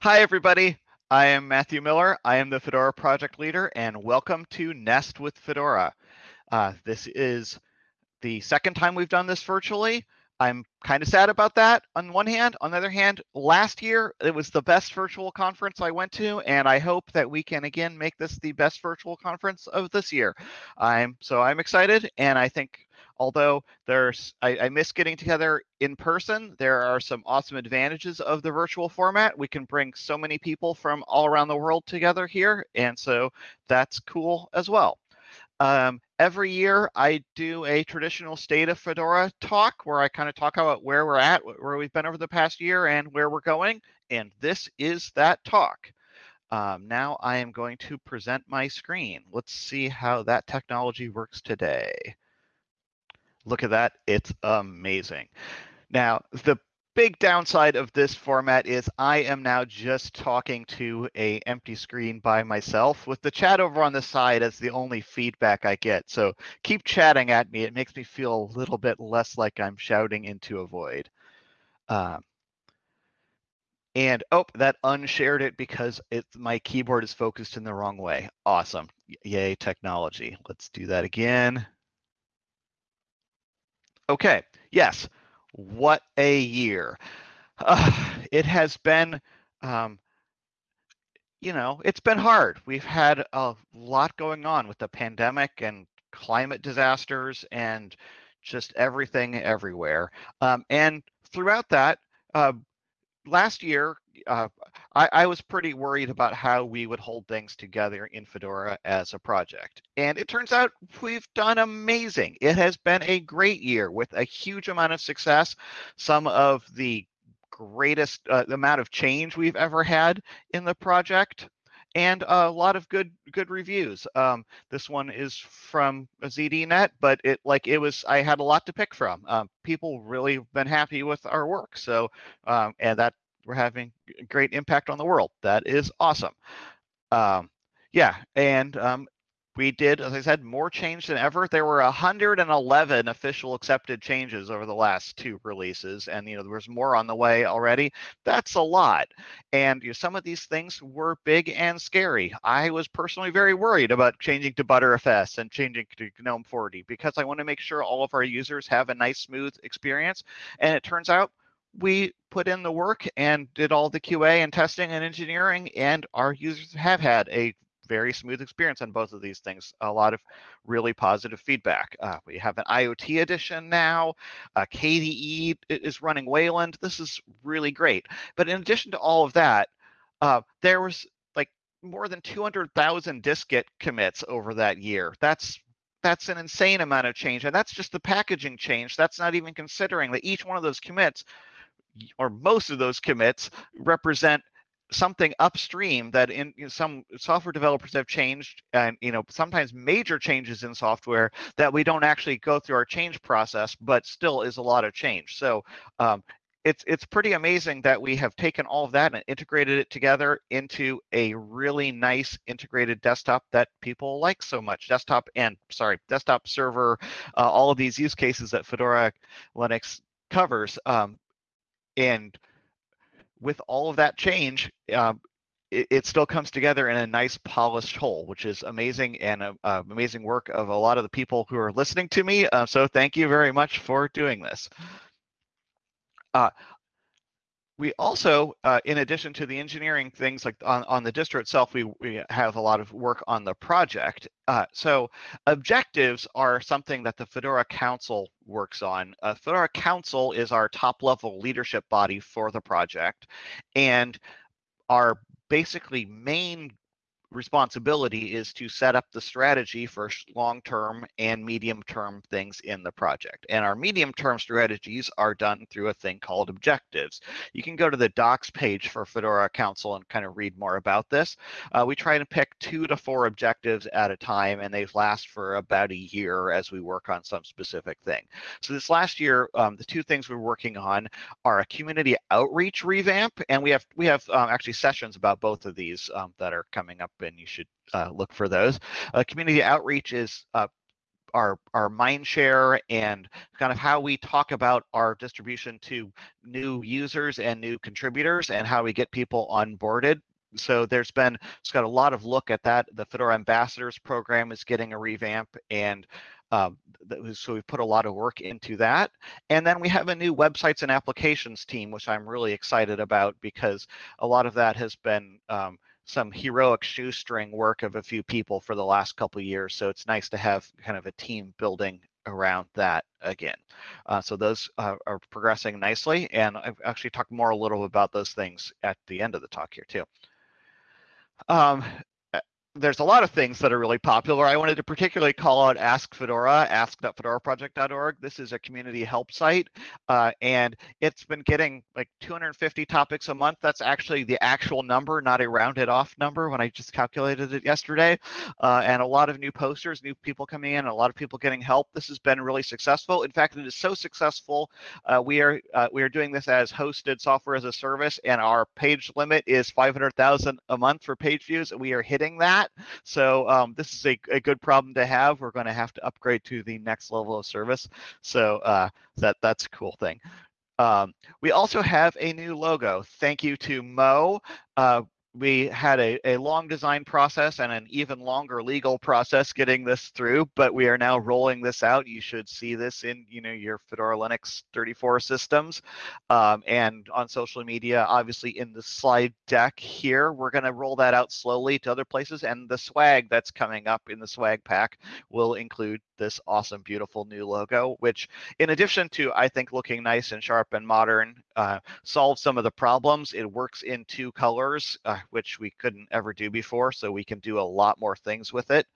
Hi, everybody. I am Matthew Miller. I am the Fedora project leader, and welcome to Nest with Fedora. Uh, this is the second time we've done this virtually. I'm kind of sad about that on one hand. On the other hand, last year it was the best virtual conference I went to, and I hope that we can again make this the best virtual conference of this year. I'm so I'm excited, and I think although there's I, I, miss getting together in person there are some awesome advantages of the virtual format we can bring so many people from all around the world together here and so that's cool as well um, every year I do a traditional state of Fedora talk where I kind of talk about where we're at, where we've been over the past year and where we're going. And this is that talk. Um, now I am going to present my screen. Let's see how that technology works today. Look at that, it's amazing. Now, the big downside of this format is I am now just talking to a empty screen by myself with the chat over on the side as the only feedback I get. So keep chatting at me. It makes me feel a little bit less like I'm shouting into a void. Um, and oh, that unshared it because it my keyboard is focused in the wrong way. Awesome. Yay, technology. Let's do that again. Okay, yes, what a year. Uh, it has been, um, you know, it's been hard. We've had a lot going on with the pandemic and climate disasters and just everything everywhere. Um, and throughout that, uh, last year, uh, I, I, was pretty worried about how we would hold things together in Fedora as a project. And it turns out we've done amazing. It has been a great year with a huge amount of success, some of the greatest uh, amount of change we've ever had in the project and a lot of good good reviews. Um, this one is from ZDNet, but it like it was I had a lot to pick from. Um, people really been happy with our work, so um, and that we're having great impact on the world. That is awesome. Um, yeah, and um, we did, as I said, more change than ever. There were 111 official accepted changes over the last two releases, and you know there was more on the way already. That's a lot, and you know, some of these things were big and scary. I was personally very worried about changing to Btrfs and changing to GNOME 40 because I want to make sure all of our users have a nice, smooth experience. And it turns out we put in the work and did all the QA and testing and engineering, and our users have had a very smooth experience on both of these things. A lot of really positive feedback. Uh, we have an IoT edition now. Uh, KDE is running Wayland. This is really great. But in addition to all of that, uh, there was like more than 200,000 dist-git commits over that year. That's that's an insane amount of change, and that's just the packaging change. That's not even considering that each one of those commits or most of those commits represent something upstream that in some software developers have changed and you know sometimes major changes in software that we don't actually go through our change process but still is a lot of change. So um, it's it's pretty amazing that we have taken all of that and integrated it together into a really nice integrated desktop that people like so much. Desktop and sorry desktop server uh, all of these use cases that fedora linux covers. Um, and with all of that change, uh, it, it, still comes together in a nice polished whole, which is amazing and uh, uh, amazing work of a lot of the people who are listening to me. Uh, so thank you very much for doing this. Uh, we also, uh, in addition to the engineering things like on, on the distro itself, we, we have a lot of work on the project. Uh, so objectives are something that the Fedora Council works on. Uh, Fedora Council is our top level leadership body for the project. And our basically main responsibility is to set up the strategy for long-term and medium-term things in the project. And our medium-term strategies are done through a thing called objectives. You can go to the docs page for Fedora Council and kind of read more about this. Uh, we try to pick two to four objectives at a time, and they last for about a year as we work on some specific thing. So this last year, um, the two things we're working on are a community outreach revamp, and we have we have um, actually sessions about both of these um, that are coming up and you should uh, look for those. Uh, community outreach is uh, our our mind share and kind of how we talk about our distribution to new users and new contributors and how we get people onboarded so there's been it's got a lot of look at that the fedora ambassadors program is getting a revamp and um, so we've put a lot of work into that. And then we have a new websites and applications team, which I'm really excited about because a lot of that has been um, some heroic shoestring work of a few people for the last couple years. So it's nice to have kind of a team building around that again. Uh, so those uh, are progressing nicely. And I've actually talked more a little about those things at the end of the talk here too. Um, there's a lot of things that are really popular. I wanted to particularly call out Ask Fedora, ask.fedoraproject.org. This is a community help site, uh, and it's been getting like 250 topics a month. That's actually the actual number, not a rounded off number when I just calculated it yesterday. Uh, and a lot of new posters, new people coming in, a lot of people getting help. This has been really successful. In fact, it is so successful. Uh, we are uh, we are doing this as hosted software as a service, and our page limit is 500,000 a month for page views, and we are hitting that that. So um, this is a, a good problem to have. We're going to have to upgrade to the next level of service. So uh, that that's a cool thing. Um, we also have a new logo. Thank you to Mo. Uh, we had a, a long design process and an even longer legal process getting this through, but we are now rolling this out. You should see this in you know your Fedora Linux 34 systems um, and on social media, obviously in the slide deck here. We're going to roll that out slowly to other places and the swag that's coming up in the swag pack will include this awesome, beautiful new logo, which in addition to, I think, looking nice and sharp and modern, uh, solves some of the problems. It works in two colors, uh, which we couldn't ever do before. So we can do a lot more things with it.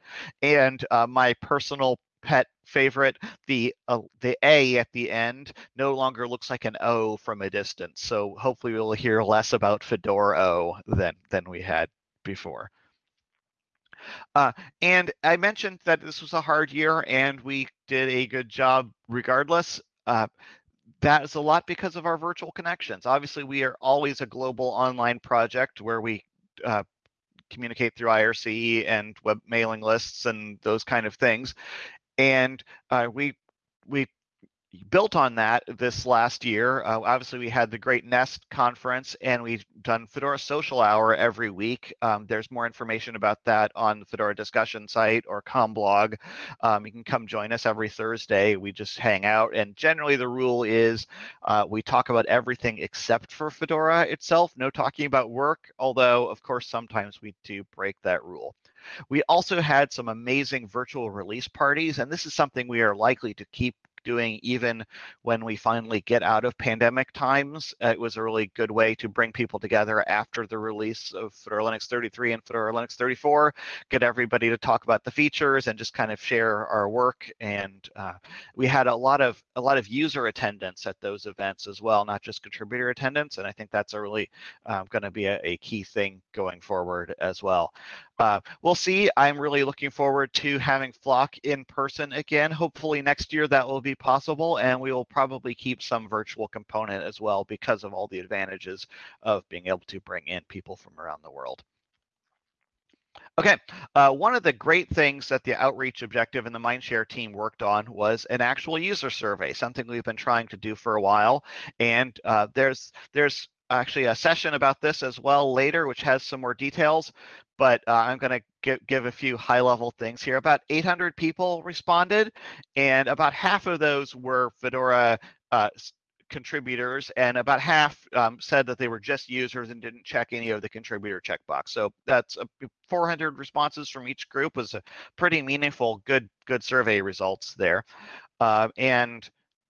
And uh, my personal pet favorite the uh, the a at the end no longer looks like an o from a distance so hopefully we'll hear less about fedora o than than we had before uh, and I mentioned that this was a hard year and we did a good job regardless. Uh, that is a lot because of our virtual connections. Obviously, we are always a global online project where we uh, communicate through IRC and web mailing lists and those kind of things. And uh, we we built on that this last year. Uh, obviously, we had the Great Nest conference, and we've done Fedora Social Hour every week. Um, there's more information about that on the Fedora discussion site or blog. Um, you can come join us every Thursday. We just hang out, and generally the rule is uh, we talk about everything except for Fedora itself. No talking about work, although of course sometimes we do break that rule. We also had some amazing virtual release parties, and this is something we are likely to keep doing even when we finally get out of pandemic times. Uh, it was a really good way to bring people together after the release of Fedora Linux 33 and Fedora Linux 34, get everybody to talk about the features and just kind of share our work. And uh, we had a lot of a lot of user attendance at those events as well, not just contributor attendance. And I think that's a really um, going to be a, a key thing going forward as well. Uh, we'll see. I'm really looking forward to having Flock in person again. Hopefully next year that will be possible, and we will probably keep some virtual component as well because of all the advantages of being able to bring in people from around the world. Okay, uh, one of the great things that the outreach objective and the Mindshare team worked on was an actual user survey, something we've been trying to do for a while. And uh, there's there's actually a session about this as well later, which has some more details but uh, I'm going to give, a few high level things here. About 800 people responded, and about half of those were Fedora uh, contributors, and about half um, said that they were just users and didn't check any of the contributor checkbox. So that's 400 responses from each group was a pretty meaningful, good, good survey results there. Uh, and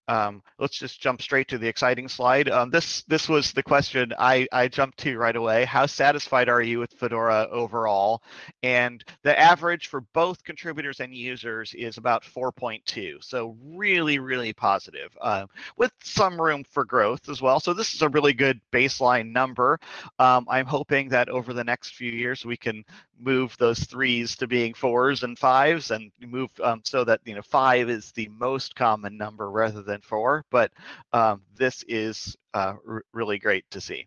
um, let's just jump straight to the exciting slide. Um, this this was the question I, I jumped to right away. How satisfied are you with Fedora overall? And the average for both contributors and users is about 4.2. So really, really positive uh, with some room for growth as well. So this is a really good baseline number. Um, I'm hoping that over the next few years we can move those threes to being fours and fives and move um, so that you know five is the most common number rather than four but um, this is uh, really great to see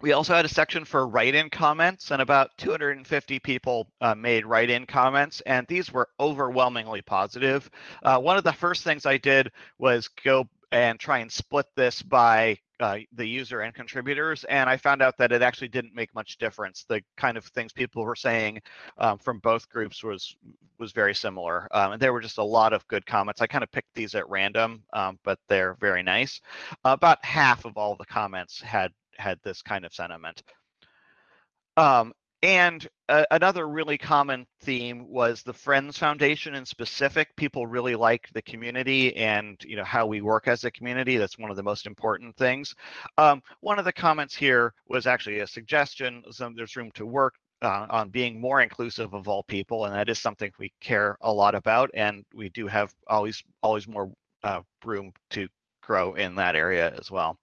we also had a section for write-in comments, and about 250 people uh, made write-in comments, and these were overwhelmingly positive. Uh, one of the first things I did was go and try and split this by uh, the user and contributors, and I found out that it actually didn't make much difference. The kind of things people were saying um, from both groups was was very similar, um, and there were just a lot of good comments. I kind of picked these at random, um, but they're very nice. about half of all the comments had had this kind of sentiment. Um, and uh, another really common theme was the Friends Foundation in specific. People really like the community and you know how we work as a community. That's one of the most important things. Um, one of the comments here was actually a suggestion. Some, there's room to work uh, on being more inclusive of all people, and that is something we care a lot about. And we do have always always more uh, room to grow in that area as well.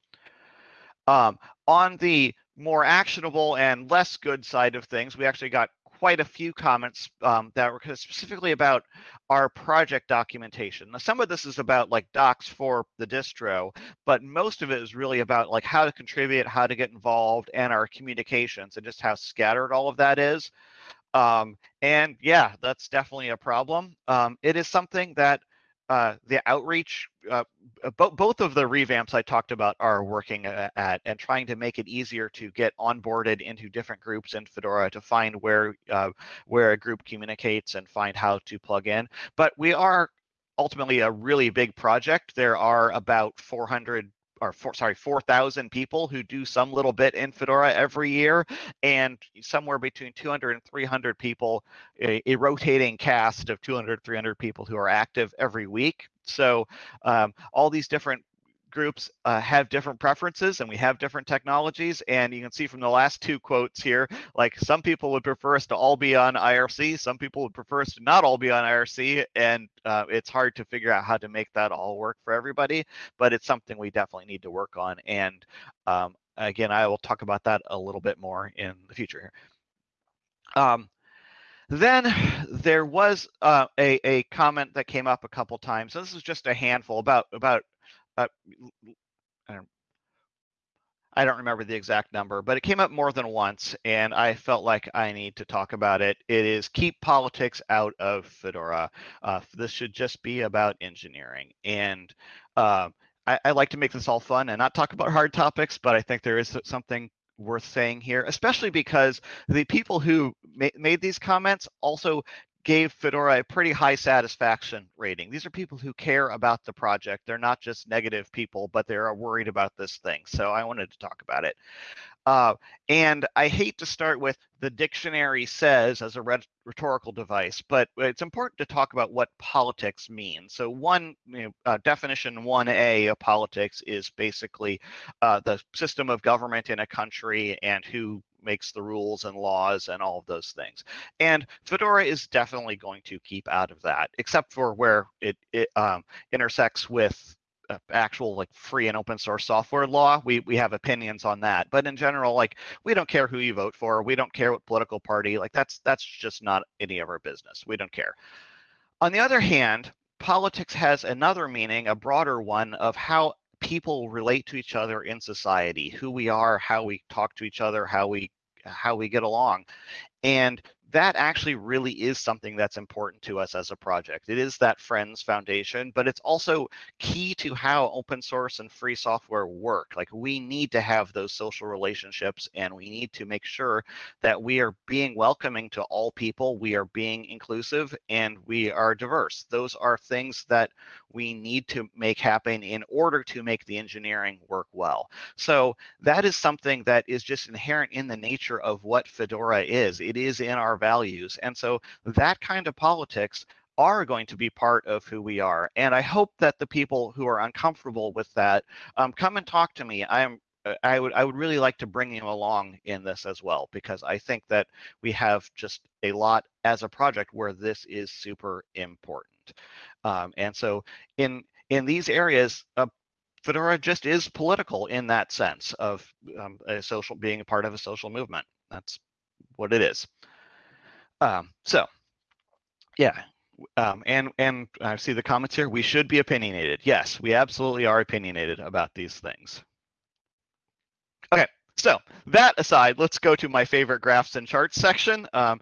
Um, on the more actionable and less good side of things, we actually got quite a few comments um, that were specifically about our project documentation. Now, some of this is about like docs for the distro, but most of it is really about like how to contribute, how to get involved, and our communications, and just how scattered all of that is. Um, and yeah, that's definitely a problem. Um, it is something that uh, the outreach, uh, bo both of the revamps I talked about are working at and trying to make it easier to get onboarded into different groups in Fedora to find where uh, where a group communicates and find how to plug in. But we are ultimately a really big project. There are about 400 or four, sorry, 4,000 people who do some little bit in Fedora every year, and somewhere between 200 and 300 people, a, a rotating cast of 200, 300 people who are active every week. So um, all these different groups uh, have different preferences and we have different technologies. And you can see from the last two quotes here, like some people would prefer us to all be on IRC, some people would prefer us to not all be on IRC. And uh, it's hard to figure out how to make that all work for everybody, but it's something we definitely need to work on. And um, again, I will talk about that a little bit more in the future. Um, then there was uh, a, a comment that came up a couple times. So this is just a handful about about uh, I don't, I don't remember the exact number, but it came up more than once, and I felt like I need to talk about it. It is keep politics out of Fedora. Uh, this should just be about engineering. And uh, I, I, like to make this all fun and not talk about hard topics, but I think there is something worth saying here, especially because the people who ma made these comments also gave Fedora a pretty high satisfaction rating. These are people who care about the project. They're not just negative people, but they're worried about this thing. So I wanted to talk about it. Uh, and I hate to start with the dictionary says as a rhetorical device, but it's important to talk about what politics means. So one you know, uh, definition 1A of politics is basically uh, the system of government in a country and who makes the rules and laws and all of those things. And Fedora is definitely going to keep out of that, except for where it, it um, intersects with uh, actual like free and open source software law. We we have opinions on that but in general like we don't care who you vote for. We don't care what political party like that's that's just not any of our business. We don't care. On the other hand politics has another meaning a broader one of how people relate to each other in society who we are how we talk to each other how we how we get along. And that actually really is something that's important to us as a project. It is that Friends Foundation, but it's also key to how open source and free software work. Like we need to have those social relationships and we need to make sure that we are being welcoming to all people, we are being inclusive, and we are diverse. Those are things that we need to make happen in order to make the engineering work well. So that is something that is just inherent in the nature of what Fedora is. It is in our values. And so that kind of politics are going to be part of who we are. And I hope that the people who are uncomfortable with that um, come and talk to me. I am uh, I would I would really like to bring you along in this as well because I think that we have just a lot as a project where this is super important. Um, and so in in these areas, uh, Fedora just is political in that sense of um, a social being a part of a social movement. That's what it is. Um, so, yeah, um, and and I see the comments here. We should be opinionated. Yes, we absolutely are opinionated about these things. Okay, So that aside, let's go to my favorite graphs and charts section. Um,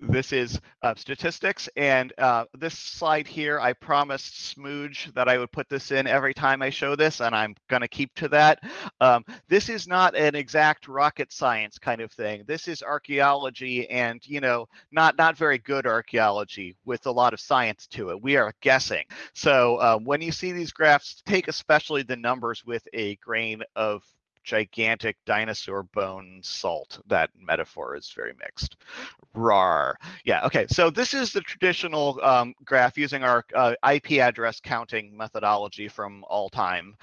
this is uh, statistics, and uh, this slide here, I promised Smooge that I would put this in every time I show this, and I'm going to keep to that. Um, this is not an exact rocket science kind of thing. This is archaeology, and you know, not not very good archaeology with a lot of science to it. We are guessing. So um, when you see these graphs, take especially the numbers with a grain of gigantic dinosaur bone salt. That metaphor is very mixed. Rar. Yeah, okay. So this is the traditional um, graph using our uh, IP address counting methodology from all time.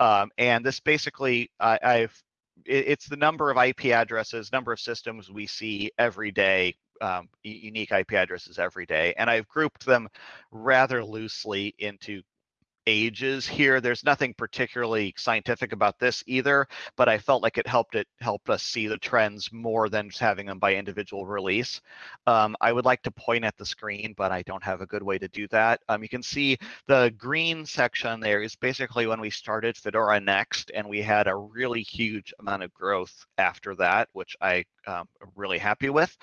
Um, and this basically, uh, I've it's the number of IP addresses, number of systems we see every day um, unique IP addresses every day. And I've grouped them rather loosely into ages here. There's nothing particularly scientific about this either, but I felt like it helped it helped us see the trends more than just having them by individual release. Um, I would like to point at the screen, but I don't have a good way to do that. Um, you can see the green section there is basically when we started Fedora Next, and we had a really huge amount of growth after that, which I um, am really happy with.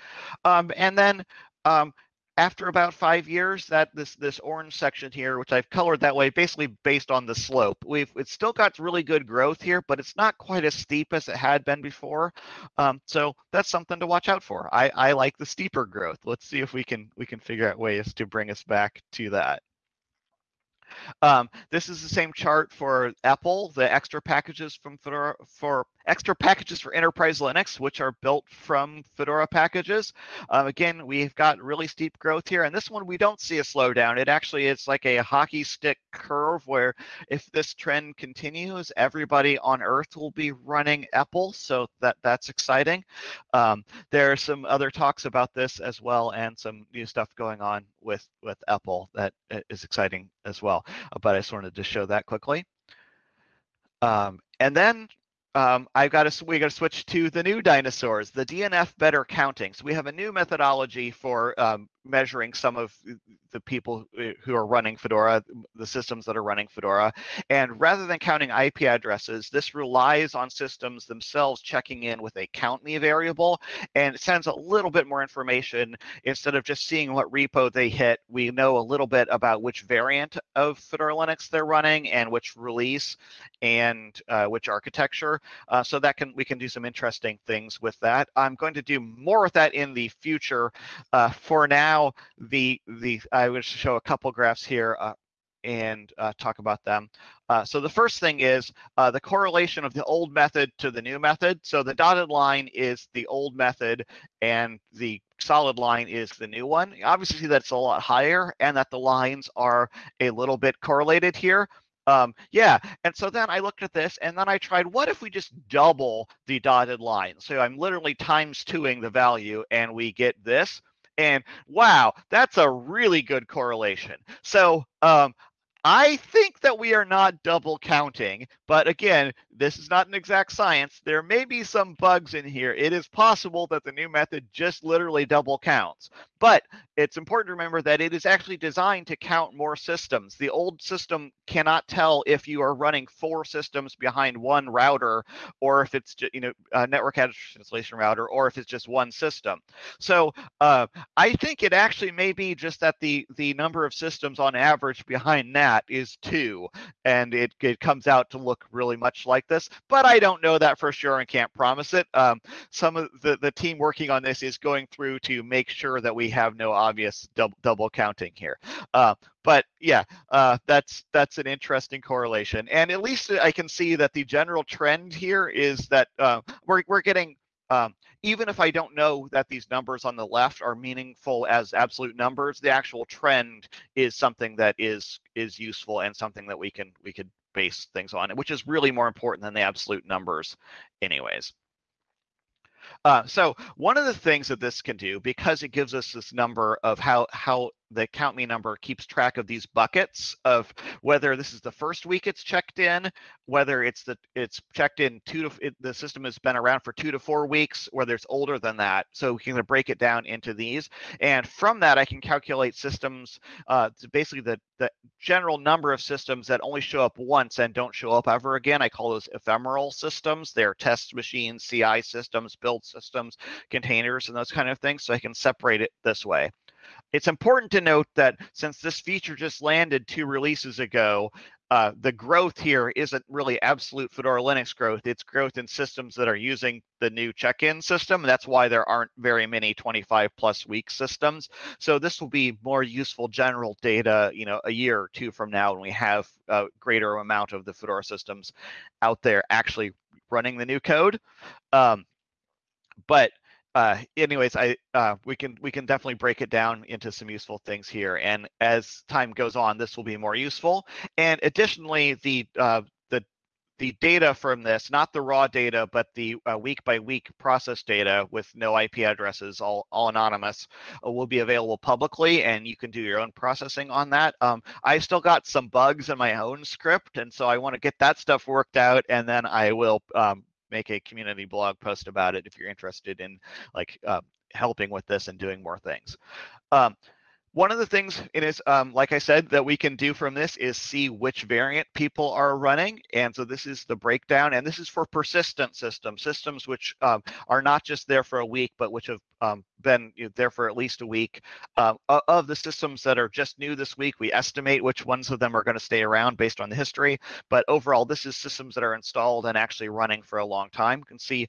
Um, and then um, after about five years, that this this orange section here, which I've colored that way, basically based on the slope, we've it's still got really good growth here, but it's not quite as steep as it had been before. Um, so that's something to watch out for. I, I like the steeper growth. Let's see if we can we can figure out ways to bring us back to that. Um, this is the same chart for EPEL, the extra packages from Fedora for extra packages for enterprise Linux, which are built from Fedora packages. Um, again, we've got really steep growth here, and this one we don't see a slowdown. It actually is like a hockey stick curve where if this trend continues, everybody on Earth will be running EPEL, so that that's exciting. Um, there are some other talks about this as well, and some new stuff going on with with EPEL that uh, exciting as well. But I just wanted to show that quickly. Um, and then um, I've got to we got to switch to the new dinosaurs, the DNF better counting. So we have a new methodology for um, measuring some of the people uh, who are running Fedora, the systems that are running Fedora. And rather than counting IP addresses, this relies on systems themselves checking in with a count me variable and sends a little bit more information instead of just seeing what repo they hit. We know a little bit about which variant of Fedora Linux they're running and which release and uh, which architecture. Uh, so that can we can do some interesting things with that. I'm going to do more with that in the future. Uh, for now, the the I will show a couple graphs here uh, and uh, talk about them. Uh, so the first thing is uh, the correlation of the old method to the new method. So the dotted line is the old method and the solid line is the new one. Obviously that's a lot higher and that the lines are a little bit correlated here. Um, yeah, and so then I looked at this and then I tried, what if we just double the dotted line? So I'm literally times twoing the value and we get this. And wow, that's a really good correlation. So um, I think that we are not double counting, but again, this is not an exact science. There may be some bugs in here. It is possible that the new method just literally double counts, but it's important to remember that it is actually designed to count more systems. The old system cannot tell if you are running four systems behind one router or if it's you know a network address translation router or if it's just one system. So uh, I think it actually may be just that the the number of systems on average behind NAT is two, and it it comes out to look really much like this. But I don't know that for sure and can't promise it. Um, some of the the team working on this is going through to make sure that we have no obvious double, double counting here. Uh, but yeah, uh, that's that's an interesting correlation, and at least I can see that the general trend here is that uh, we're we're getting um, even if I don't know that these numbers on the left are meaningful as absolute numbers, the actual trend is something that is is useful and something that we can we could base things on, which is really more important than the absolute numbers, anyways. Uh, so one of the things that this can do, because it gives us this number of how how the count me number keeps track of these buckets of whether this is the first week it's checked in, whether it's the it's checked in two to it, the system has been around for two to four weeks, whether it's older than that. So we can break it down into these, and from that I can calculate systems. Uh, basically the the general number of systems that only show up once and don't show up ever again. I call those ephemeral systems. They're test machines, CI systems, build systems, containers, and those kind of things. So I can separate it this way. It's important to note that since this feature just landed two releases ago, uh, the growth here isn't really absolute Fedora Linux growth. It's growth in systems that are using the new check-in system. That's why there aren't very many 25 plus week systems. So this will be more useful general data, you know, a year or two from now when we have a greater amount of the Fedora systems out there actually running the new code. Um, but uh, anyways, I uh, we can we can definitely break it down into some useful things here. And as time goes on, this will be more useful. And additionally, the uh, the the data from this, not the raw data, but the uh, week by week process data with no IP addresses, all all anonymous, uh, will be available publicly, and you can do your own processing on that. Um, I still got some bugs in my own script, and so I want to get that stuff worked out, and then I will um, make a community blog post about it if you're interested in like uh, helping with this and doing more things. Um, one of the things it is, um, like I said, that we can do from this is see which variant people are running. And so this is the breakdown, and this is for persistent systems, systems which um, are not just there for a week, but which have um, been there for at least a week. Uh, of the systems that are just new this week, we estimate which ones of them are going to stay around based on the history. But overall, this is systems that are installed and actually running for a long time. You can see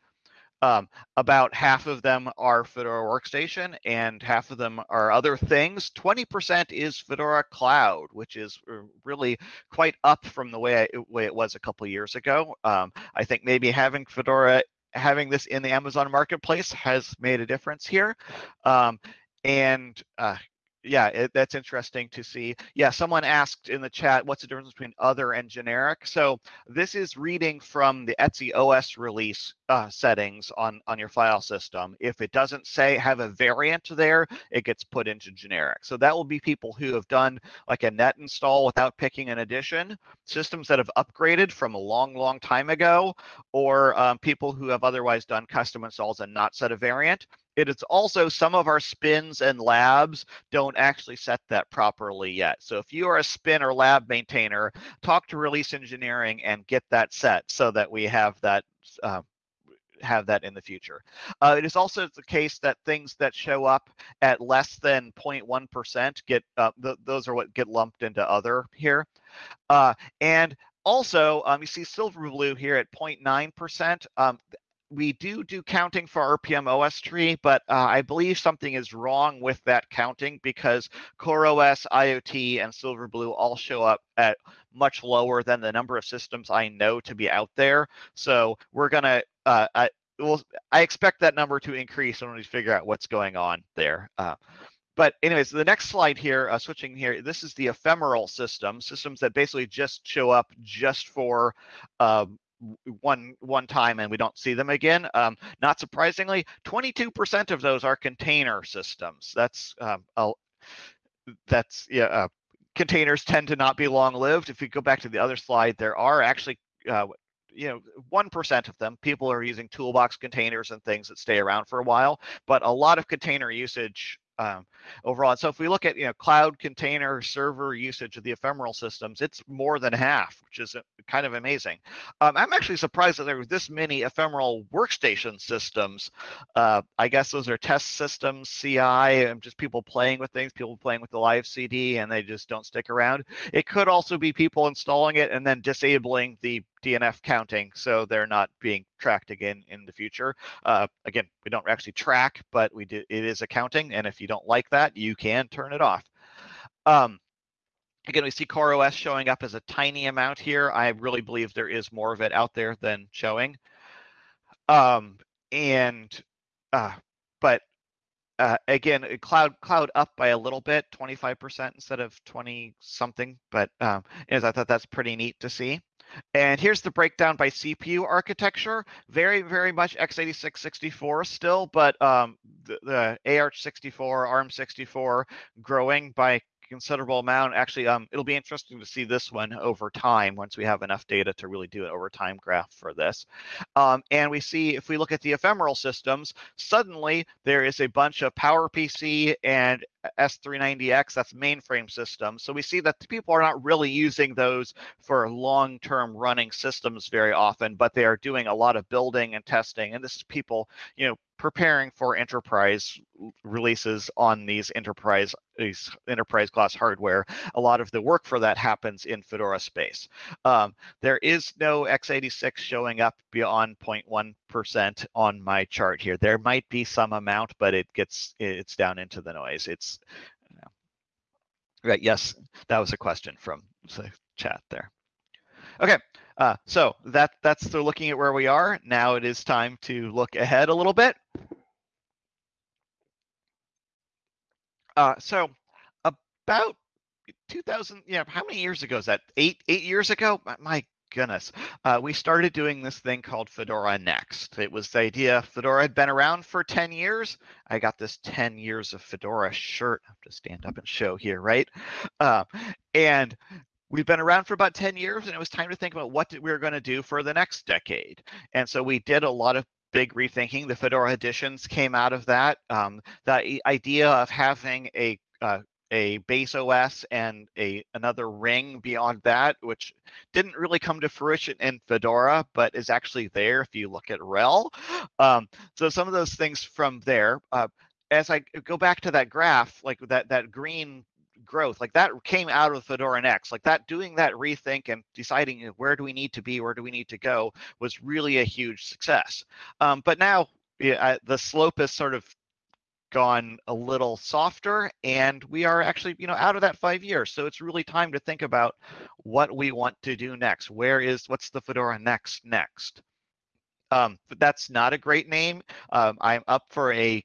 um, about half of them are Fedora Workstation and half of them are other things. 20% is Fedora Cloud, which is uh, really quite up from the way, I, way it was a couple years ago. Um, I think maybe having Fedora having this in the Amazon marketplace has made a difference here. Um, and uh, yeah, it, that's interesting to see. Yeah, someone asked in the chat, what's the difference between other and generic? So this is reading from the Etsy OS release uh, settings on, on your file system. If it doesn't say have a variant there, it gets put into generic. So that will be people who have done like a net install without picking an edition, systems that have upgraded from a long, long time ago, or um, people who have otherwise done custom installs and not set a variant. It is also some of our spins and labs don't actually set that properly yet. So if you are a spin or lab maintainer, talk to release engineering and get that set so that we have that uh, have that in the future. Uh, it is also the case that things that show up at less than 0.1% get uh, th those are what get lumped into other here. Uh, and also, um, you see Silverblue here at 0.9%. Um, we do do counting for rpm-ostree, but uh, I believe something is wrong with that counting because CoreOS, IoT, and Silverblue all show up at much lower than the number of systems I know to be out there. So we're gonna, uh, I, well, I expect that number to increase when we figure out what's going on there. Uh, but anyways, the next slide here, uh, switching here, this is the ephemeral system, systems that basically just show up just for um, one one time and we don't see them again. Um, not surprisingly, 22% of those are container systems. That's um, a, that's yeah. Uh, containers tend to not be long lived. If you go back to the other slide, there are actually uh, you know, 1% of them, people are using toolbox containers and things that stay around for a while, but a lot of container usage um, overall. And so if we look at you know cloud container server usage of the ephemeral systems, it's more than half, which is uh, kind of amazing. Um, I'm actually surprised that there were this many ephemeral workstation systems. Uh, I guess those are test systems, CI, and just people playing with things, people playing with the live CD, and they just don't stick around. It could also be people installing it and then disabling the DNF counting, so they're not being tracked again in the future. Uh, again, we don't actually track, but we do. It is accounting, and if you don't like that, you can turn it off. Um, again, we see CoreOS showing up as a tiny amount here. I really believe there is more of it out there than showing. Um, and uh, but uh, again, cloud cloud up by a little bit, 25% instead of 20 something. But um, as I thought that's pretty neat to see. And here's the breakdown by CPU architecture. Very, very much x86 64 still, but um, the, the AArch64, ARM64 growing by considerable amount. Actually, um, it'll be interesting to see this one over time once we have enough data to really do an over time graph for this. Um, and we see if we look at the ephemeral systems, suddenly there is a bunch of PowerPC and S390X, that's mainframe systems. So we see that people are not really using those for long-term running systems very often, but they are doing a lot of building and testing. And this is people, you know, preparing for enterprise releases on these enterprise these enterprise class hardware. A lot of the work for that happens in Fedora space. Um, there is no x86 showing up beyond 0.1% on my chart here. There might be some amount, but it gets it's down into the noise. It's right. Yes, that was a question from the chat there. Okay, uh, so that that's the looking at where we are. Now it is time to look ahead a little bit. Uh, so about 2000, yeah, how many years ago is that? Eight eight years ago? My goodness, uh, we started doing this thing called Fedora Next. It was the idea Fedora had been around for 10 years. I got this 10 years of Fedora shirt. I have to stand up and show here, right? Uh, and we've been around for about 10 years and it was time to think about what we were going to do for the next decade. And so we did a lot of big rethinking. The Fedora editions came out of that. Um, the idea of having a uh, a base OS and a another ring beyond that, which didn't really come to fruition in Fedora, but is actually there if you look at RHEL. Um, so some of those things from there. Uh, as I go back to that graph, like that that green growth like that came out of Fedora Next. Like that, doing that rethink and deciding where do we need to be, where do we need to go, was really a huge success. Um, but now yeah, the slope has sort of gone a little softer and we are actually you know out of that five years so it's really time to think about what we want to do next where is what's the fedora next next um, that's not a great name um, i'm up for a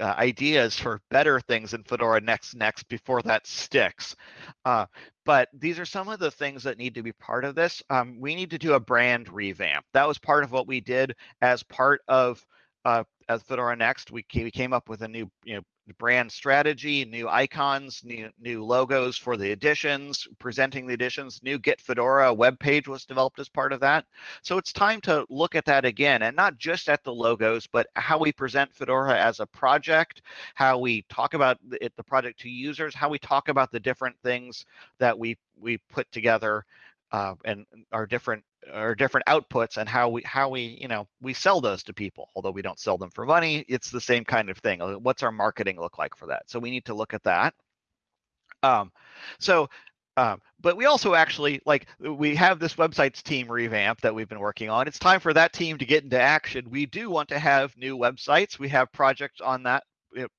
uh, ideas for better things in Fedora Next Next before that sticks. Uh, but these are some of the things that need to be part of this. Um, we need to do a brand revamp. That was part of what we did as part of uh, as Fedora Next. We came, we came up with a new you know brand strategy, new icons, new new logos for the editions, presenting the editions. New Get Fedora web page was developed as part of that. So it's time to look at that again, and not just at the logos, but how we present Fedora as a project, how we talk about it, the project to users, how we talk about the different things that we we put together uh, and our different our different outputs and how we how we you know we sell those to people although we don't sell them for money it's the same kind of thing uh, what's our marketing look like for that so we need to look at that um, so um, but we also actually like we have this websites team revamp that we've been working on. It's time for that team to get into action. We do want to have new websites. We have projects on that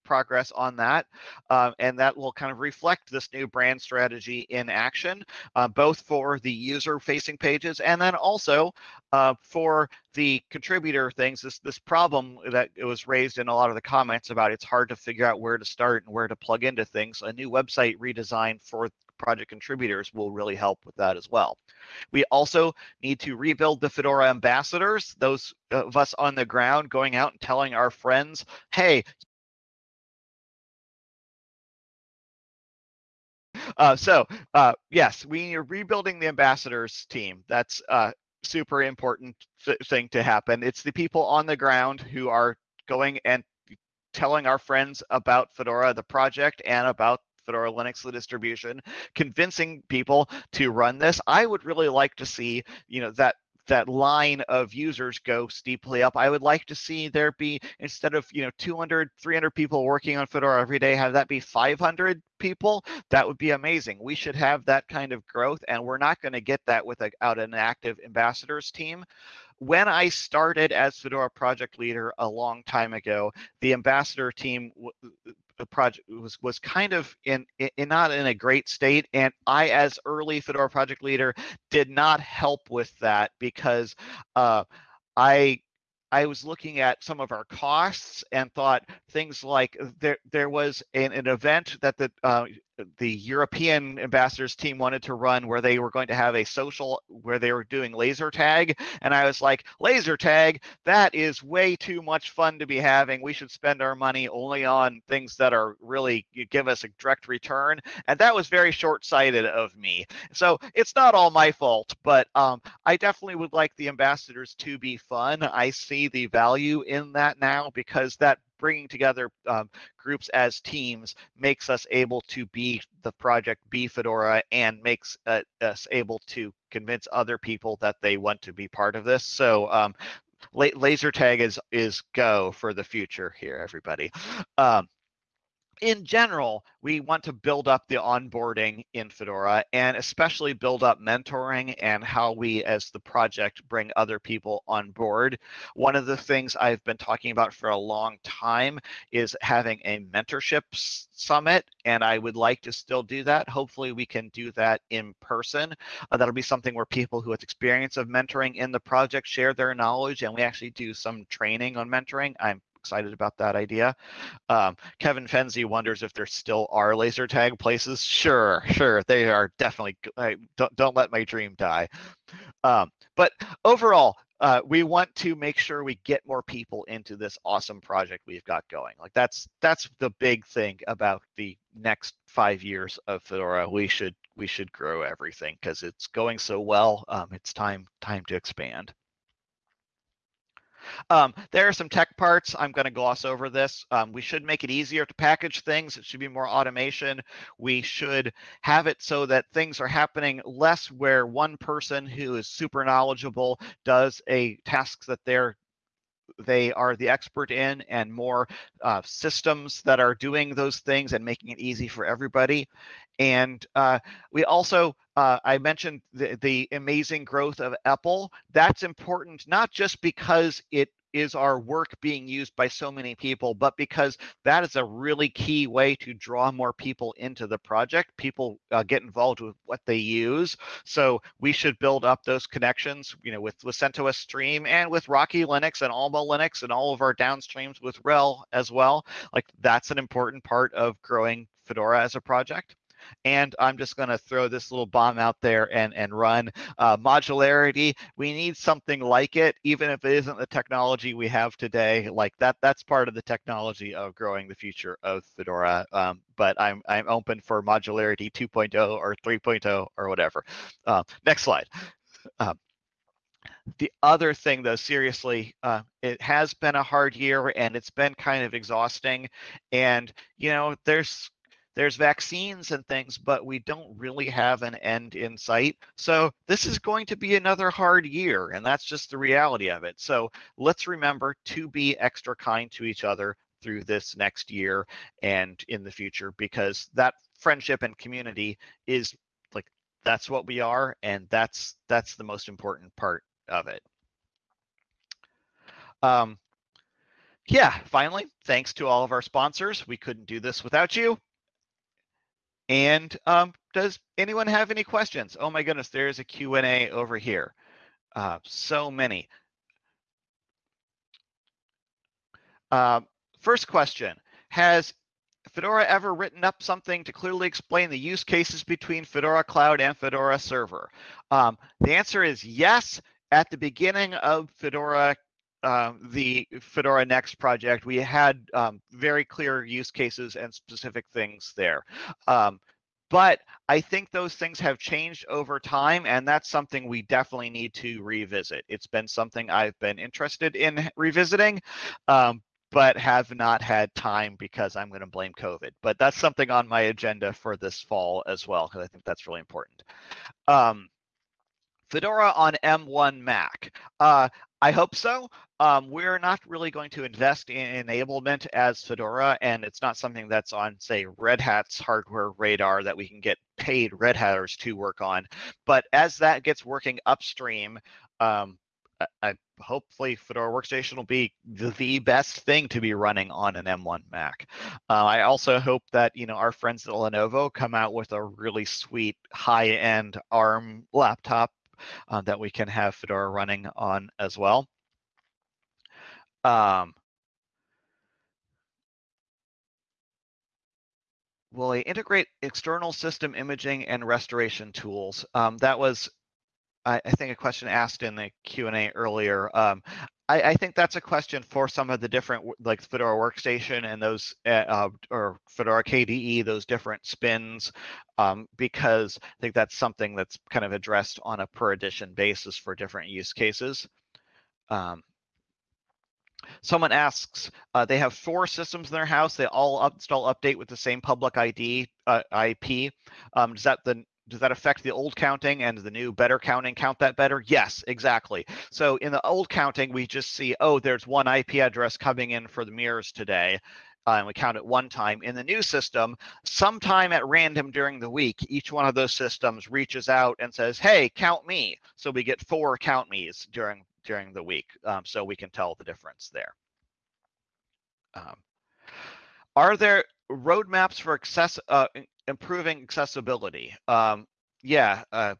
progress on that. Uh, and that will kind of reflect this new brand strategy in action, uh, both for the user facing pages and then also uh, for the contributor things, this, this problem that it was raised in a lot of the comments about it's hard to figure out where to start and where to plug into things. A new website redesign for project contributors will really help with that as well. We also need to rebuild the Fedora ambassadors, those of us on the ground going out and telling our friends, hey, Uh, so uh, yes, we are rebuilding the ambassadors team. That's a super important thing to happen. It's the people on the ground who are going and telling our friends about Fedora, the project, and about Fedora Linux, the distribution, convincing people to run this. I would really like to see, you know, that that line of users go steeply up. I would like to see there be instead of you know 200, 300 people working on Fedora every day, have that be 500 people. That would be amazing. We should have that kind of growth, and we're not going to get that without an active ambassadors team when I started as Fedora project leader a long time ago, the ambassador team project was was kind of in, in not in a great state and i as early fedora project leader did not help with that because uh, i I was looking at some of our costs and thought things like there there was an, an event that the uh, the European ambassadors team wanted to run where they were going to have a social where they were doing laser tag. And I was like, laser tag, that is way too much fun to be having. We should spend our money only on things that are really give us a direct return. And that was very short sighted of me. So it's not all my fault, but um, I definitely would like the ambassadors to be fun. I see the value in that now because that bringing together um, groups as teams makes us able to be the project be fedora and makes uh, us able to convince other people that they want to be part of this. So um, laser tag is is go for the future here everybody. Um, in general, we want to build up the onboarding in Fedora and especially build up mentoring and how we as the project bring other people on board. One of the things I've been talking about for a long time is having a mentorship summit and I would like to still do that. Hopefully we can do that in person. Uh, that'll be something where people who have experience of mentoring in the project share their knowledge and we actually do some training on mentoring. I'm excited about that idea. Um, Kevin Fenzi wonders if there still are laser tag places. Sure, sure, they are definitely. I, don't don't let my dream die. Um, but overall, uh, we want to make sure we get more people into this awesome project we've got going. Like that's that's the big thing about the next five years of Fedora. We should we should grow everything because it's going so well. Um, it's time time to expand. Um, there are some tech parts. I'm going to gloss over this. Um, we should make it easier to package things. It should be more automation. We should have it so that things are happening less where one person who is super knowledgeable does a task that they're they are the expert in and more uh, systems that are doing those things and making it easy for everybody. And uh, we also, uh, I mentioned the, the amazing growth of EPEL. That's important, not just because it is our work being used by so many people, but because that is a really key way to draw more people into the project. People uh, get involved with what they use. So we should build up those connections, you know, with, with CentOS Stream and with Rocky Linux and Alma Linux and all of our downstreams with RHEL as well. Like that's an important part of growing Fedora as a project. And I'm just going to throw this little bomb out there and, and run uh, modularity. We need something like it, even if it isn't the technology we have today. Like that, that's part of the technology of growing the future of Fedora. Um, but I'm, I'm open for modularity 2.0 or 3.0 or whatever. Uh, next slide. Uh, the other thing though seriously uh, it has been a hard year and it's been kind of exhausting and you know there's there's vaccines and things, but we don't really have an end in sight. So this is going to be another hard year, and that's just the reality of it. So let's remember to be extra kind to each other through this next year and in the future, because that friendship and community is like that's what we are, and that's that's the most important part of it. Um, yeah, finally, thanks to all of our sponsors. We couldn't do this without you. And um, does anyone have any questions? Oh my goodness, there's a Q&A over here. Uh, so many. Uh, first question, has Fedora ever written up something to clearly explain the use cases between Fedora Cloud and Fedora Server? Um, the answer is yes. At the beginning of Fedora um, the Fedora Next project, we had um, very clear use cases and specific things there. Um, but I think those things have changed over time, and that's something we definitely need to revisit. It's been something I've been interested in revisiting, um, but have not had time because I'm going to blame COVID. But that's something on my agenda for this fall as well, because I think that's really important. Um, Fedora on M1 Mac. Uh, I hope so. Um, we're not really going to invest in enablement as Fedora, and it's not something that's on, say, Red Hat's hardware radar that we can get paid Red Hatters to work on. But as that gets working upstream, um, I, I, hopefully Fedora Workstation will be the, the, best thing to be running on an M1 Mac. Uh, I also hope that you know our friends at Lenovo come out with a really sweet high-end ARM laptop uh, that we can have Fedora running on as well. Um, will they integrate external system imaging and restoration tools? Um, that was, I, I, think, a question asked in the Q and A earlier. Um, I, I, think that's a question for some of the different, like Fedora Workstation and those, uh, uh or Fedora KDE, those different spins, um, because I think that's something that's kind of addressed on a per edition basis for different use cases. Um, Someone asks, uh, they have four systems in their house. They all install update with the same public ID uh, IP. Um, does that the does that affect the old counting and the new better counting count that better? Yes, exactly. So in the old counting, we just see, oh, there's one IP address coming in for the mirrors today. Uh, and we count it one time. In the new system, sometime at random during the week, each one of those systems reaches out and says, hey, count me. So we get four count me's during during the week, um, so we can tell the difference there. Um, are there roadmaps for access, uh, improving accessibility? Um, yeah, uh,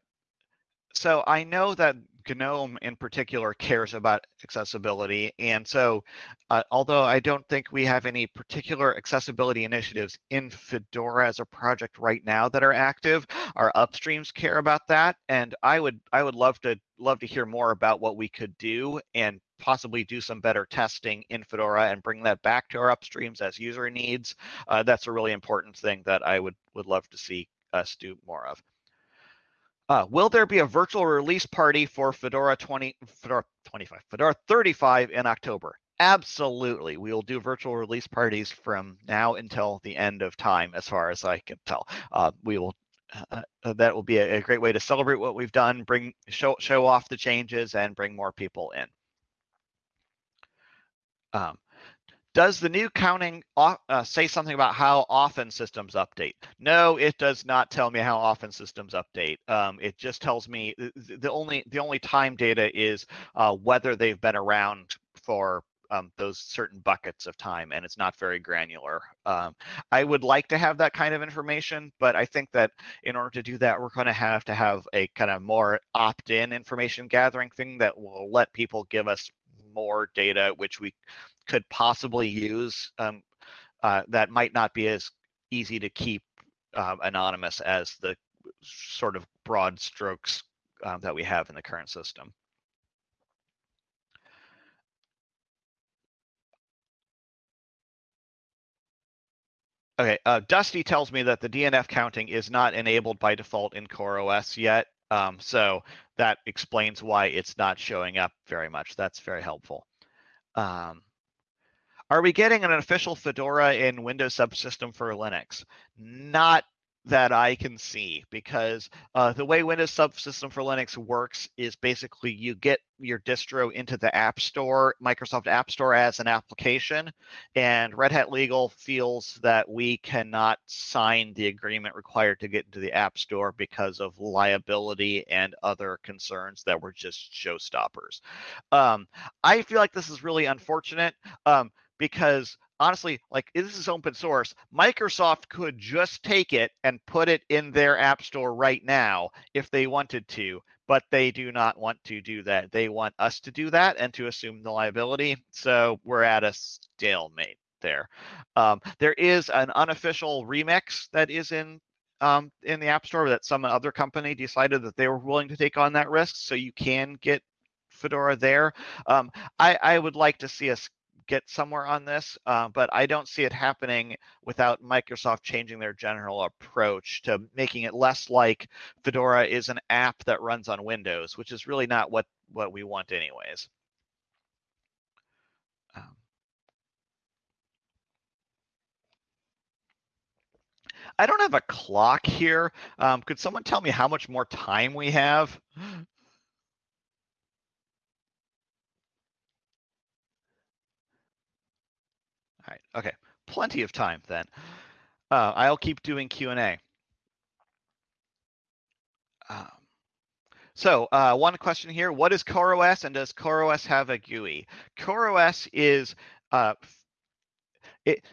so I know that GNOME in particular cares about accessibility. And so, uh, although I don't think we have any particular accessibility initiatives in Fedora as a project right now that are active, our upstreams care about that. And I would I would love to love to hear more about what we could do and possibly do some better testing in Fedora and bring that back to our upstreams as user needs. Uh, that's a really important thing that I would would love to see us do more of. Uh, will there be a virtual release party for Fedora 20, Fedora 25, Fedora 35 in October? Absolutely. We will do virtual release parties from now until the end of time, as far as I can tell. Uh, we will. Uh, uh that will be a, a, great way to celebrate what we've done, bring show show off the changes, and bring more people in. Um, does the new counting uh, say something about how often systems update? No, it does not tell me how often systems update. Um, it just tells me the only the only time data is uh, whether they've been around for um, those certain buckets of time, and it's not very granular. Um, I would like to have that kind of information, but I think that in order to do that, we're going to have to have a kind of more opt-in information gathering thing that will let people give us more data, which we could possibly use um, uh, that might not be as easy to keep uh, anonymous as the sort of broad strokes um, that we have in the current system. Okay, uh, Dusty tells me that the DNF counting is not enabled by default in CoreOS yet. Um, so that explains why it's not showing up very much. That's very helpful. Um, are we getting an official Fedora in Windows subsystem for Linux? Not that I can see because uh, the way Windows Subsystem for Linux works is basically you get your distro into the App Store, Microsoft App Store as an application, and Red Hat Legal feels that we cannot sign the agreement required to get into the App Store because of liability and other concerns that were just showstoppers. Um, I feel like this is really unfortunate. Um, because honestly, like this is open source. Microsoft could just take it and put it in their app store right now if they wanted to, but they do not want to do that. They want us to do that and to assume the liability. So we're at a stalemate there. Um, there is an unofficial remix that is in um, in the App Store that some other company decided that they were willing to take on that risk. So you can get Fedora there. Um, I, I, would like to see us get somewhere on this, uh, but I don't see it happening without Microsoft changing their general approach to making it less like Fedora is an app that runs on Windows, which is really not what, what we want anyways. Um, I don't have a clock here. Um, could someone tell me how much more time we have? Okay. Plenty of time then. Uh, I'll keep doing Q and A. Um, so uh, one question here: What is CoreOS, and does CoreOS have a GUI? CoreOS is uh, it,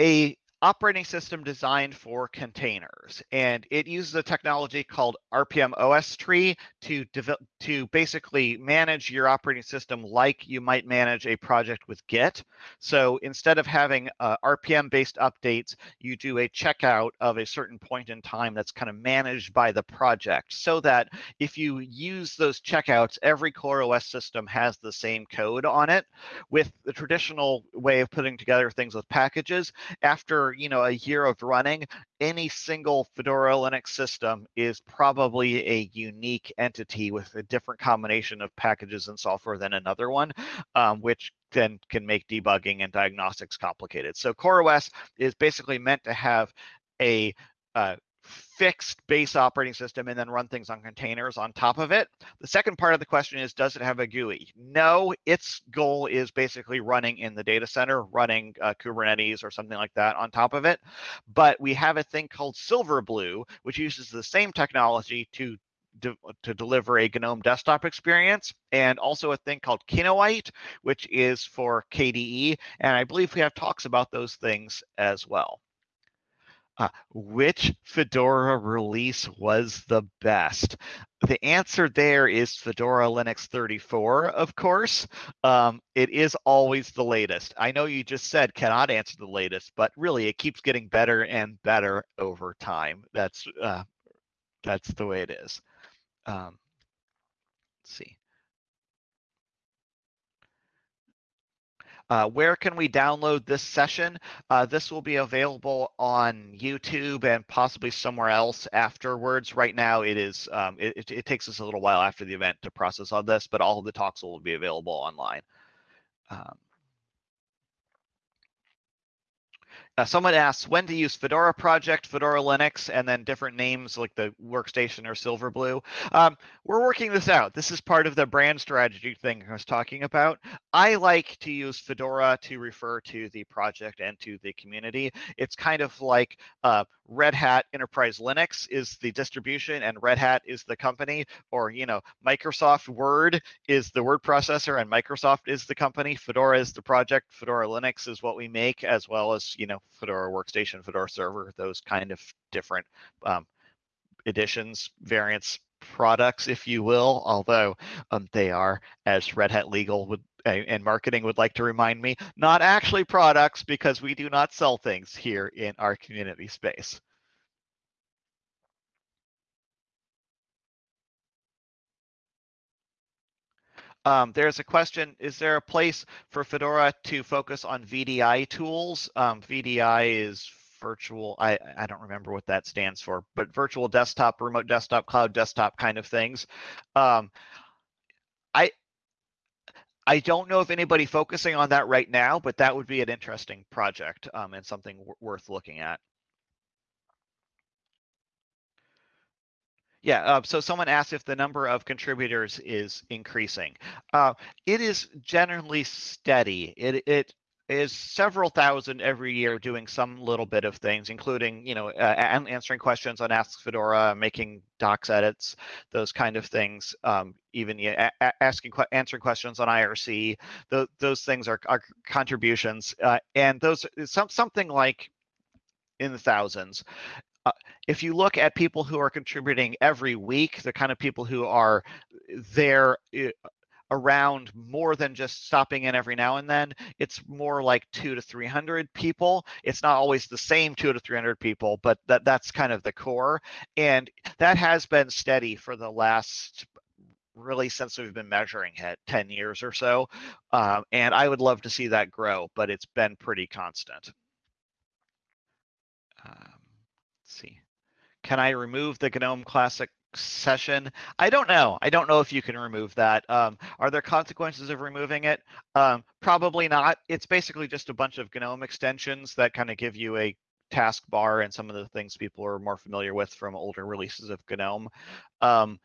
a operating system designed for containers, and it uses a technology called rpm-ostree to to basically manage your operating system like you might manage a project with Git. So instead of having uh, RPM-based updates, you do a checkout of a certain point in time that's kind of managed by the project, so that if you use those checkouts, every CoreOS system has the same code on it. With the traditional way of putting together things with packages, after you know a year of running, any single Fedora Linux system is probably a unique entity with a different combination of packages and software than another one, um, which then can make debugging and diagnostics complicated. So CoreOS is basically meant to have a uh, fixed base operating system and then run things on containers on top of it. The second part of the question is, does it have a GUI? No, its goal is basically running in the data center, running uh, Kubernetes or something like that on top of it. But we have a thing called Silverblue, which uses the same technology to to deliver a GNOME desktop experience, and also a thing called Kinoite, which is for KDE. And I believe we have talks about those things as well. Uh, which Fedora release was the best? The answer there is Fedora Linux 34, of course. Um, it is always the latest. I know you just said cannot answer the latest, but really it keeps getting better and better over time. That's uh, that's the way it is. Um, let's see. Uh, where can we download this session? Uh, this will be available on YouTube and possibly somewhere else afterwards. Right now, it is. Um, it, it, takes us a little while after the event to process all this, but all of the talks will be available online. Um, Uh, someone asks when to use Fedora Project, Fedora Linux, and then different names like the workstation or Silverblue. Um, we're working this out. This is part of the brand strategy thing I was talking about. I like to use Fedora to refer to the project and to the community. It's kind of like uh, Red Hat Enterprise Linux is the distribution and Red Hat is the company, or you know, Microsoft Word is the word processor and Microsoft is the company. Fedora is the project. Fedora Linux is what we make, as well as you know, Fedora Workstation, Fedora Server, those kind of different um, editions, variants, products, if you will. Although um, they are, as Red Hat Legal would and marketing would like to remind me, not actually products because we do not sell things here in our community space. Um, there's a question, is there a place for Fedora to focus on VDI tools? Um, VDI is virtual, I, I don't remember what that stands for, but virtual desktop, remote desktop, cloud desktop kind of things. Um, I, I don't know if anybody focusing on that right now, but that would be an interesting project um, and something worth looking at. Yeah, uh, so someone asked if the number of contributors is increasing. Uh, it is generally steady. It, it is several thousand every year doing some little bit of things, including, you know, uh, answering questions on Ask Fedora, making docs edits, those kind of things. Um, even yeah, asking, answering questions on IRC. Th those things are, are contributions, uh, and those some something like in the thousands. Uh, if you look at people who are contributing every week, the kind of people who are there uh, around more than just stopping in every now and then. It's more like two to 300 people. It's not always the same two to 300 people, but that, that's kind of the core. And that has been steady for the last really since we've been measuring it 10 years or so. Um, and I would love to see that grow, but it's been pretty constant. Um. Can I remove the GNOME Classic session. I don't know. I don't know if you can remove that. Um, are there consequences of removing it? Um, probably not. It's basically just a bunch of GNOME extensions that kind of give you a taskbar and some of the things people are more familiar with from older releases of GNOME. Um,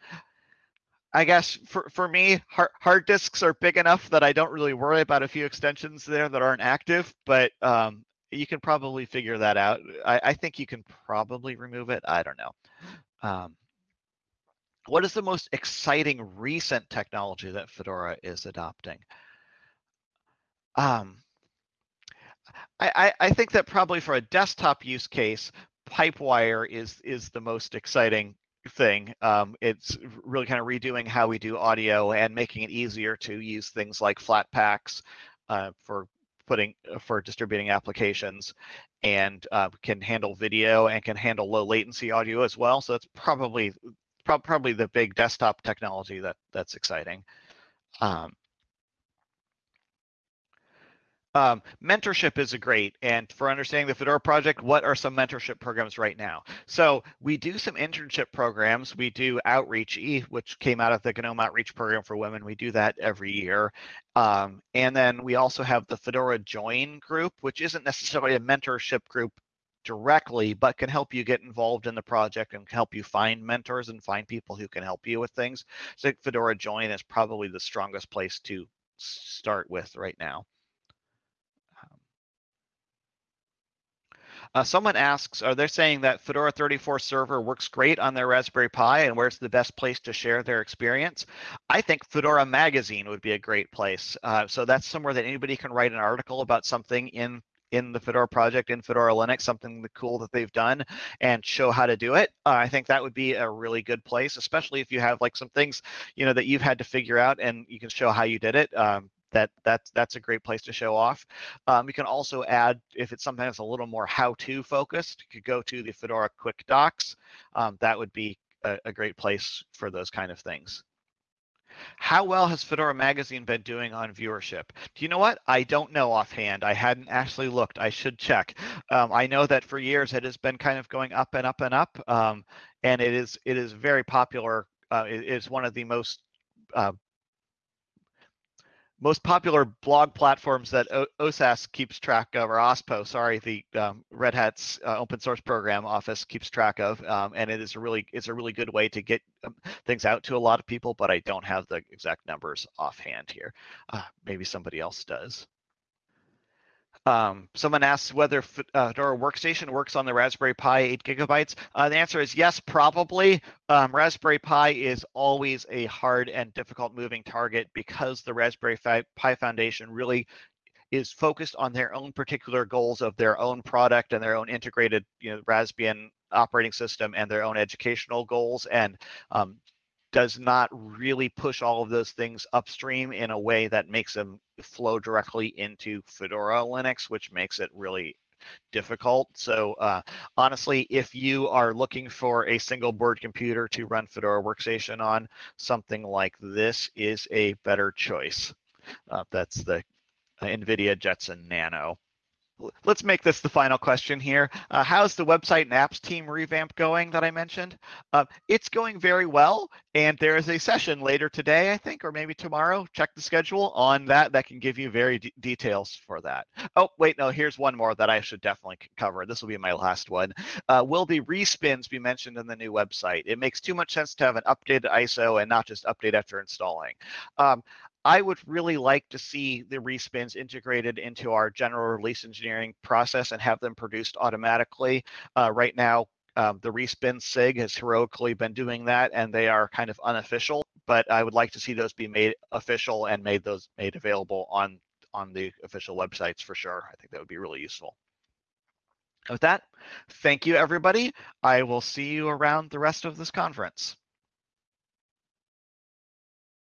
I guess for, for me, hard, hard disks are big enough that I don't really worry about a few extensions there that aren't active, but um, you can probably figure that out. I, I, think you can probably remove it. I don't know. Um, what is the most exciting recent technology that Fedora is adopting? Um, I, I think that probably for a desktop use case, Pipewire is is the most exciting thing. Um, it's really kind of redoing how we do audio and making it easier to use things like Flatpaks uh, for putting uh, for distributing applications and uh, can handle video and can handle low latency audio as well. So that's probably pro probably the big desktop technology that that's exciting. Um, um, mentorship is a great, and for understanding the Fedora project, what are some mentorship programs right now? So we do some internship programs. We do Outreach E, which came out of the GNOME Outreach Program for Women. We do that every year. Um, and then we also have the Fedora Join group, which isn't necessarily a mentorship group directly, but can help you get involved in the project and help you find mentors and find people who can help you with things. So Fedora Join is probably the strongest place to start with right now. Uh, someone asks, are they saying that Fedora 34 server works great on their Raspberry Pi and where's the best place to share their experience? I think Fedora Magazine would be a great place. Uh, so that's somewhere that anybody can write an article about something in in the Fedora project in Fedora Linux, something cool that they've done and show how to do it. Uh, I think that would be a really good place, especially if you have like some things, you know, that you've had to figure out and you can show how you did it. Um, that that's that's a great place to show off. Um, you can also add if it's something that's a little more how-to focused. You could go to the Fedora Quick Docs. Um, that would be a, a great place for those kind of things. How well has Fedora Magazine been doing on viewership? Do you know what? I don't know offhand. I hadn't actually looked. I should check. Um, I know that for years it has been kind of going up and up and up, um, and it is it is very popular. Uh, it is one of the most uh, most popular blog platforms that o- OSAS keeps track of, or OSPO, sorry, the um, Red Hat's uh, open source program office keeps track of, um, and it is a really it's a really good way to get um, things out to a lot of people. But I don't have the exact numbers offhand here. Uh, maybe somebody else does. Um, someone asks whether uh, Fedora Workstation works on the Raspberry Pi 8 gigabytes. Uh, the answer is yes, probably. Um, Raspberry Pi is always a hard and difficult moving target because the Raspberry Pi Foundation really is focused on their own particular goals of their own product and their own integrated, you know, Raspbian operating system and their own educational goals. And um, does not really push all of those things upstream in a way that makes them flow directly into Fedora Linux, which makes it really difficult. So uh, honestly, if you are looking for a single board computer to run Fedora Workstation on, something like this is a better choice. Uh, that's the NVIDIA Jetson Nano let's make this the final question here. Uh, how's the website and apps team revamp going that I mentioned? Uh, it's going very well, and there is a session later today, I think, or maybe tomorrow. Check the schedule on that. That can give you very details for that. Oh, wait, no, here's one more that I should definitely cover. This will be my last one. Uh, will the respins be mentioned in the new website? It makes too much sense to have an updated ISO and not just update after installing. Um, I would really like to see the respins integrated into our general release engineering process and have them produced automatically. Uh, right now, um, the respin SIG has heroically been doing that, and they are kind of unofficial. But I would like to see those be made official and made those made available on on the official websites for sure. I think that would be really useful. With that, thank you everybody. I will see you around the rest of this conference.